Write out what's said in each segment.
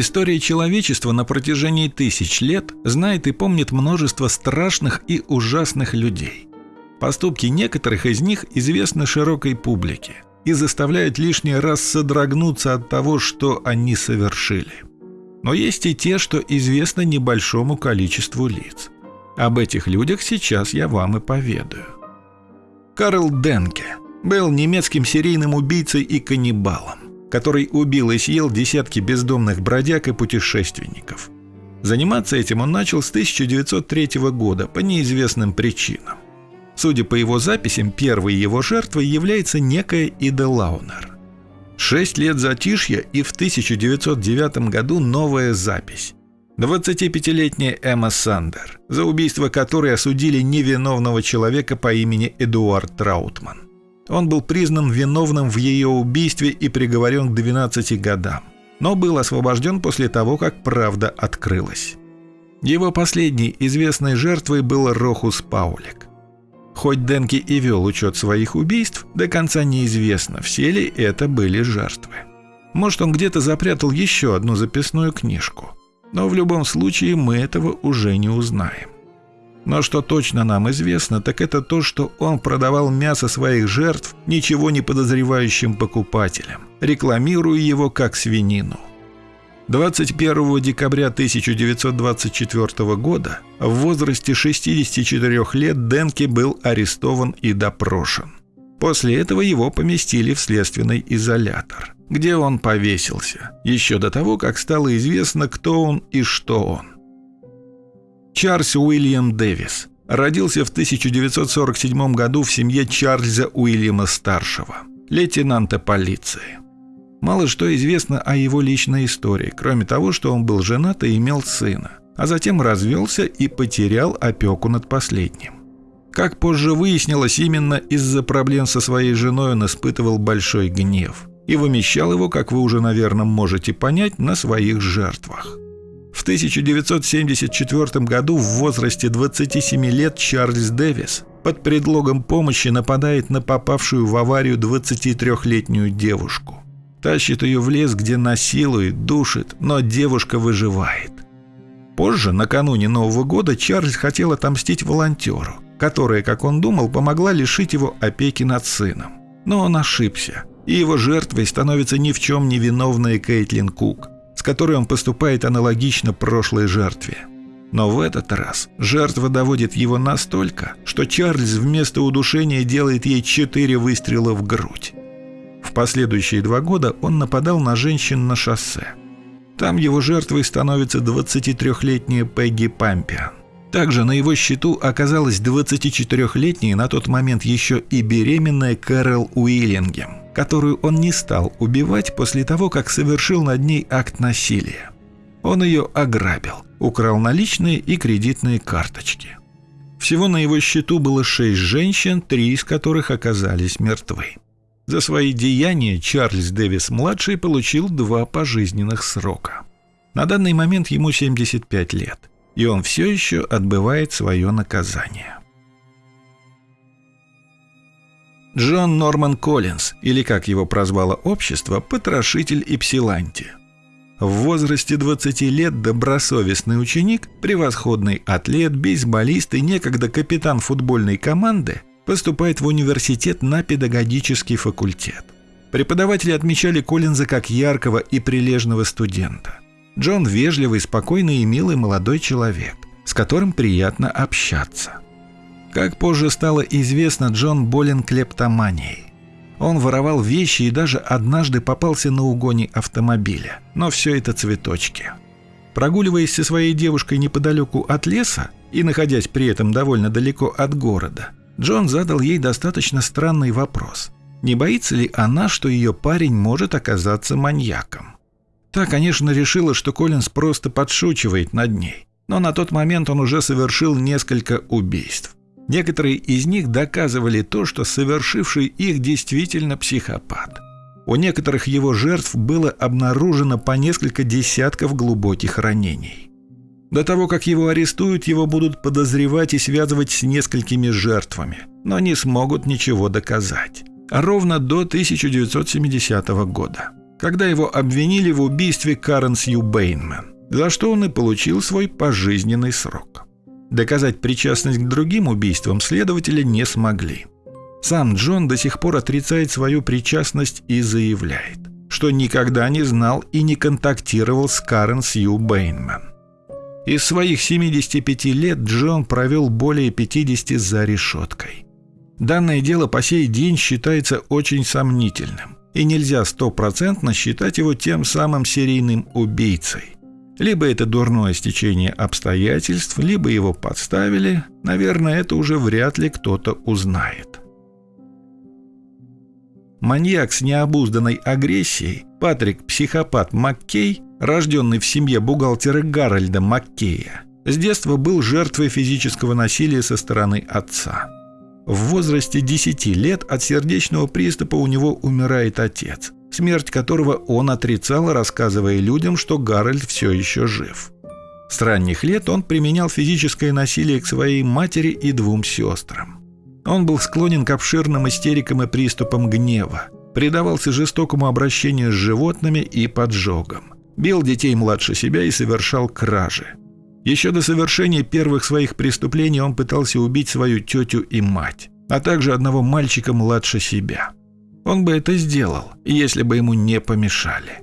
История человечества на протяжении тысяч лет знает и помнит множество страшных и ужасных людей. Поступки некоторых из них известны широкой публике и заставляют лишний раз содрогнуться от того, что они совершили. Но есть и те, что известно небольшому количеству лиц. Об этих людях сейчас я вам и поведаю. Карл Денке был немецким серийным убийцей и каннибалом который убил и съел десятки бездомных бродяг и путешественников. Заниматься этим он начал с 1903 года по неизвестным причинам. Судя по его записям, первой его жертвой является некая Ида Лаунер. Шесть лет затишья и в 1909 году новая запись. 25-летняя Эмма Сандер, за убийство которой осудили невиновного человека по имени Эдуард Траутман. Он был признан виновным в ее убийстве и приговорен к 12 годам, но был освобожден после того, как правда открылась. Его последней известной жертвой был Рохус Паулик. Хоть Денки и вел учет своих убийств, до конца неизвестно, все ли это были жертвы. Может, он где-то запрятал еще одну записную книжку. Но в любом случае мы этого уже не узнаем. Но что точно нам известно, так это то, что он продавал мясо своих жертв ничего не подозревающим покупателям, рекламируя его как свинину. 21 декабря 1924 года в возрасте 64 лет Денке был арестован и допрошен. После этого его поместили в следственный изолятор, где он повесился, еще до того, как стало известно, кто он и что он. Чарльз Уильям Дэвис родился в 1947 году в семье Чарльза Уильяма Старшего, лейтенанта полиции. Мало что известно о его личной истории, кроме того, что он был женат и имел сына, а затем развелся и потерял опеку над последним. Как позже выяснилось, именно из-за проблем со своей женой он испытывал большой гнев и вымещал его, как вы уже, наверное, можете понять, на своих жертвах. В 1974 году в возрасте 27 лет Чарльз Дэвис под предлогом помощи нападает на попавшую в аварию 23-летнюю девушку. Тащит ее в лес, где насилует, душит, но девушка выживает. Позже, накануне Нового года, Чарльз хотел отомстить волонтеру, которая, как он думал, помогла лишить его опеки над сыном. Но он ошибся, и его жертвой становится ни в чем не виновная Кейтлин Кук – с которой он поступает аналогично прошлой жертве. Но в этот раз жертва доводит его настолько, что Чарльз вместо удушения делает ей четыре выстрела в грудь. В последующие два года он нападал на женщин на шоссе. Там его жертвой становится 23-летняя Пегги Пампиан. Также на его счету оказалась 24-летняя на тот момент еще и беременная Кэрол Уиллингем – которую он не стал убивать после того, как совершил над ней акт насилия. Он ее ограбил, украл наличные и кредитные карточки. Всего на его счету было шесть женщин, три из которых оказались мертвы. За свои деяния Чарльз Дэвис-младший получил два пожизненных срока. На данный момент ему 75 лет, и он все еще отбывает свое наказание. Джон Норман Коллинз, или как его прозвало общество, потрошитель и псиланти. В возрасте 20 лет добросовестный ученик, превосходный атлет, бейсболист и некогда капитан футбольной команды поступает в университет на педагогический факультет. Преподаватели отмечали Коллинза как яркого и прилежного студента. Джон вежливый, спокойный и милый молодой человек, с которым приятно общаться – как позже стало известно, Джон болен клептоманией. Он воровал вещи и даже однажды попался на угоне автомобиля. Но все это цветочки. Прогуливаясь со своей девушкой неподалеку от леса и находясь при этом довольно далеко от города, Джон задал ей достаточно странный вопрос. Не боится ли она, что ее парень может оказаться маньяком? Та, конечно, решила, что Коллинз просто подшучивает над ней, но на тот момент он уже совершил несколько убийств. Некоторые из них доказывали то, что совершивший их действительно психопат. У некоторых его жертв было обнаружено по несколько десятков глубоких ранений. До того, как его арестуют, его будут подозревать и связывать с несколькими жертвами, но не смогут ничего доказать. Ровно до 1970 года. когда его обвинили в убийстве Карен Сью Бейнман, за что он и получил свой пожизненный срок. Доказать причастность к другим убийствам следователи не смогли. Сам Джон до сих пор отрицает свою причастность и заявляет, что никогда не знал и не контактировал с Карен Сью Бейнман. Из своих 75 лет Джон провел более 50 за решеткой. Данное дело по сей день считается очень сомнительным, и нельзя стопроцентно считать его тем самым серийным убийцей. Либо это дурное стечение обстоятельств, либо его подставили, наверное, это уже вряд ли кто-то узнает. Маньяк с необузданной агрессией, Патрик-психопат Маккей, рожденный в семье бухгалтера Гарольда Маккея, с детства был жертвой физического насилия со стороны отца. В возрасте 10 лет от сердечного приступа у него умирает отец, смерть которого он отрицал, рассказывая людям, что Гарольд все еще жив. С ранних лет он применял физическое насилие к своей матери и двум сестрам. Он был склонен к обширным истерикам и приступам гнева, предавался жестокому обращению с животными и поджогам, бил детей младше себя и совершал кражи. Еще до совершения первых своих преступлений он пытался убить свою тетю и мать, а также одного мальчика младше себя – он бы это сделал, если бы ему не помешали.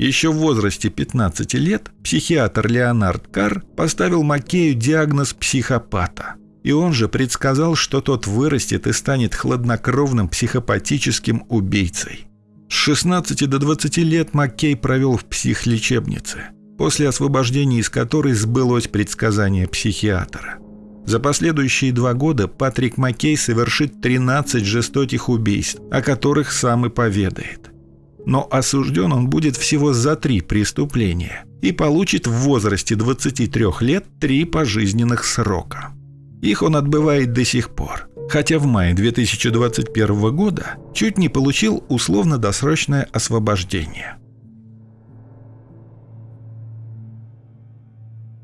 Еще в возрасте 15 лет психиатр Леонард Карр поставил Макею диагноз психопата. И он же предсказал, что тот вырастет и станет хладнокровным психопатическим убийцей. С 16 до 20 лет Маккей провел в психлечебнице, после освобождения из которой сбылось предсказание психиатра. За последующие два года Патрик Маккей совершит 13 жестоких убийств, о которых сам и поведает. Но осужден он будет всего за три преступления и получит в возрасте 23 лет три пожизненных срока. Их он отбывает до сих пор, хотя в мае 2021 года чуть не получил условно-досрочное освобождение.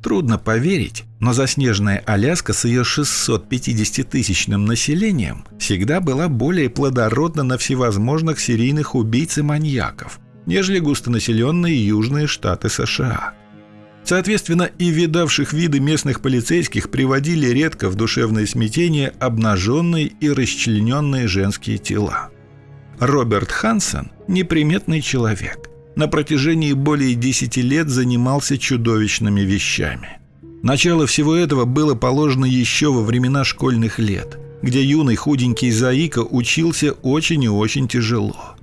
Трудно поверить, но заснеженная Аляска с ее 650-тысячным населением всегда была более плодородна на всевозможных серийных убийц и маньяков, нежели густонаселенные южные штаты США. Соответственно, и видавших виды местных полицейских приводили редко в душевное смятение обнаженные и расчлененные женские тела. Роберт Хансен – неприметный человек – на протяжении более 10 лет занимался чудовищными вещами. Начало всего этого было положено еще во времена школьных лет, где юный худенький Заика учился очень и очень тяжело.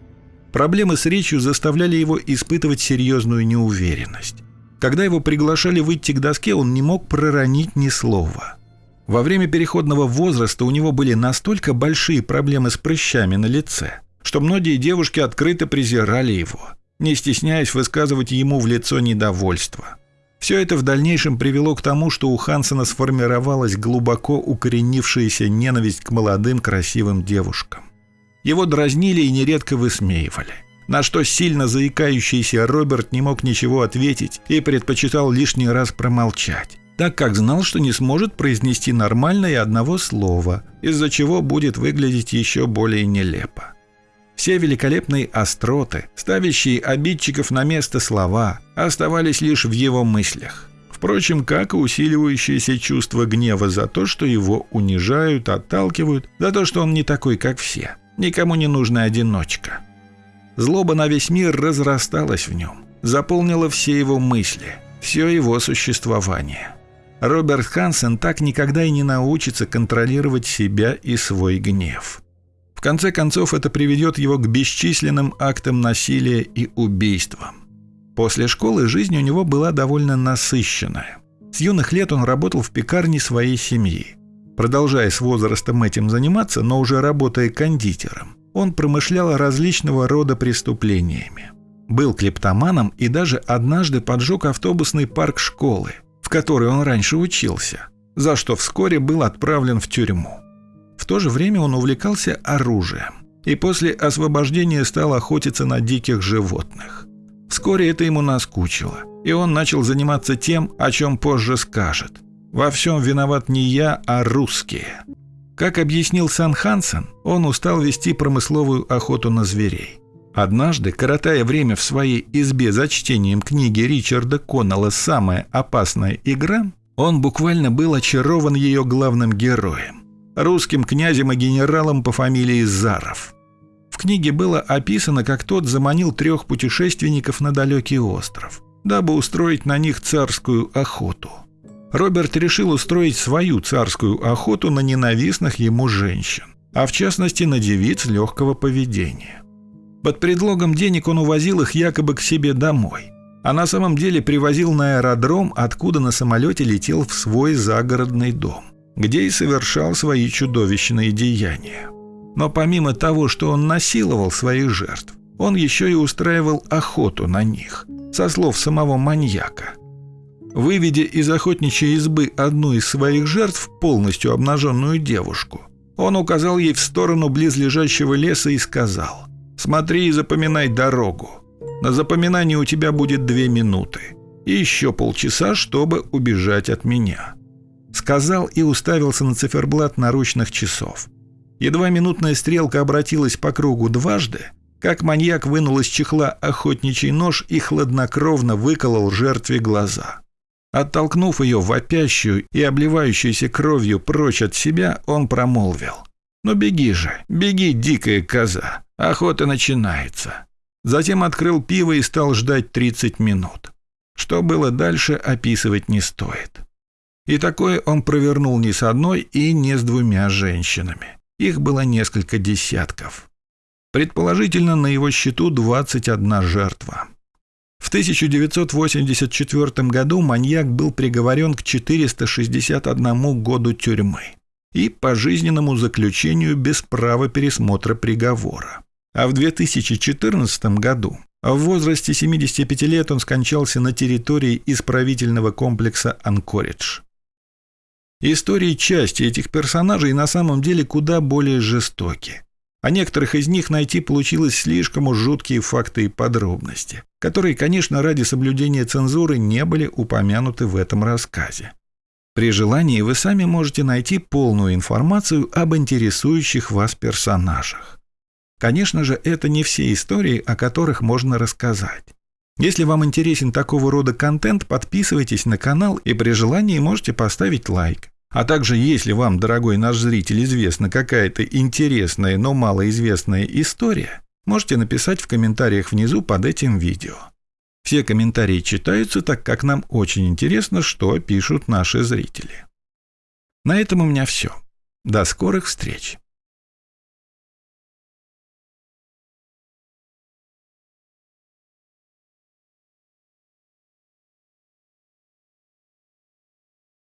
Проблемы с речью заставляли его испытывать серьезную неуверенность. Когда его приглашали выйти к доске, он не мог проронить ни слова. Во время переходного возраста у него были настолько большие проблемы с прыщами на лице, что многие девушки открыто презирали его – не стесняясь высказывать ему в лицо недовольство. Все это в дальнейшем привело к тому, что у Хансена сформировалась глубоко укоренившаяся ненависть к молодым красивым девушкам. Его дразнили и нередко высмеивали. На что сильно заикающийся Роберт не мог ничего ответить и предпочитал лишний раз промолчать, так как знал, что не сможет произнести нормально и одного слова, из-за чего будет выглядеть еще более нелепо. Все великолепные остроты, ставящие обидчиков на место слова, оставались лишь в его мыслях. Впрочем, как и усиливающееся чувство гнева за то, что его унижают, отталкивают, за то, что он не такой, как все, никому не нужная одиночка. Злоба на весь мир разрасталась в нем, заполнила все его мысли, все его существование. Роберт Хансен так никогда и не научится контролировать себя и свой гнев конце концов, это приведет его к бесчисленным актам насилия и убийствам. После школы жизнь у него была довольно насыщенная. С юных лет он работал в пекарне своей семьи. Продолжая с возрастом этим заниматься, но уже работая кондитером, он промышлял различного рода преступлениями. Был клептоманом и даже однажды поджег автобусный парк школы, в которой он раньше учился, за что вскоре был отправлен в тюрьму. В то же время он увлекался оружием и после освобождения стал охотиться на диких животных. Вскоре это ему наскучило, и он начал заниматься тем, о чем позже скажет. «Во всем виноват не я, а русские». Как объяснил Сан Хансен, он устал вести промысловую охоту на зверей. Однажды, коротая время в своей избе за чтением книги Ричарда Коннелла «Самая опасная игра», он буквально был очарован ее главным героем – русским князем и генералом по фамилии Заров. В книге было описано, как тот заманил трех путешественников на далекий остров, дабы устроить на них царскую охоту. Роберт решил устроить свою царскую охоту на ненавистных ему женщин, а в частности на девиц легкого поведения. Под предлогом денег он увозил их якобы к себе домой, а на самом деле привозил на аэродром, откуда на самолете летел в свой загородный дом, где и совершал свои чудовищные деяния. Но помимо того, что он насиловал своих жертв, он еще и устраивал охоту на них, со слов самого маньяка. Выведя из охотничьей избы одну из своих жертв, полностью обнаженную девушку, он указал ей в сторону близлежащего леса и сказал – Смотри и запоминай дорогу. На запоминание у тебя будет две минуты. И еще полчаса, чтобы убежать от меня». Сказал и уставился на циферблат наручных часов. Едва минутная стрелка обратилась по кругу дважды, как маньяк вынул из чехла охотничий нож и хладнокровно выколол жертве глаза. Оттолкнув ее вопящую и обливающуюся кровью прочь от себя, он промолвил. «Ну беги же, беги, дикая коза!» Охота начинается. Затем открыл пиво и стал ждать 30 минут. Что было дальше, описывать не стоит. И такое он провернул не с одной и не с двумя женщинами. Их было несколько десятков. Предположительно, на его счету 21 жертва. В 1984 году маньяк был приговорен к 461 году тюрьмы и пожизненному заключению без права пересмотра приговора. А в 2014 году в возрасте 75 лет он скончался на территории исправительного комплекса Анкоридж. Истории части этих персонажей на самом деле куда более жестоки. О некоторых из них найти получилось слишком уж жуткие факты и подробности, которые, конечно, ради соблюдения цензуры не были упомянуты в этом рассказе. При желании вы сами можете найти полную информацию об интересующих вас персонажах. Конечно же, это не все истории, о которых можно рассказать. Если вам интересен такого рода контент, подписывайтесь на канал и при желании можете поставить лайк. А также, если вам, дорогой наш зритель, известна какая-то интересная, но малоизвестная история, можете написать в комментариях внизу под этим видео. Все комментарии читаются, так как нам очень интересно, что пишут наши зрители. На этом у меня все. До скорых встреч!